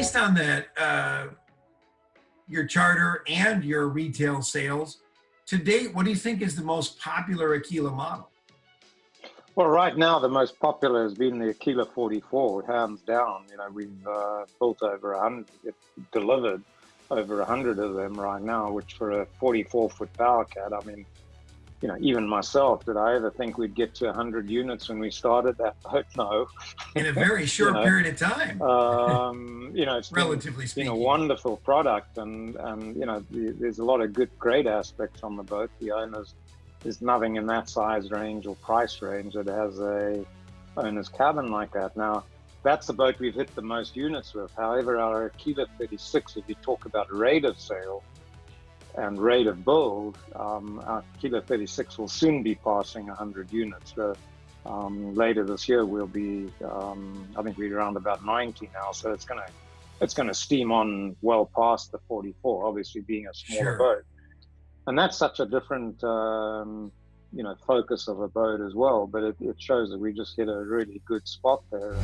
based on that, uh, your charter and your retail sales, to date, what do you think is the most popular Aquila model? Well, right now the most popular has been the Aquila 44, hands down. You know, we've uh, built over a hundred, delivered over a hundred of them right now, which for a 44 foot power cat, I mean, you know, even myself, did I ever think we'd get to 100 units when we started that boat? No. In a very short you know, period of time. um, you know, it's relatively been, speaking, been a wonderful product, and and you know, there's a lot of good, great aspects on the boat. The owners, there's nothing in that size range or price range that has a owner's cabin like that. Now, that's the boat we've hit the most units with. However, our Aquila 36, if you talk about rate of sale and rate of build, um, our Aquila 36 will soon be passing 100 units. So, um, later this year, we'll be, um, I think we're around about 90 now. So it's going to it's going to steam on well past the 44, obviously being a smaller Sure. boat. And that's such a different, um, you know, focus of a boat as well. But it, it shows that we just hit a really good spot there.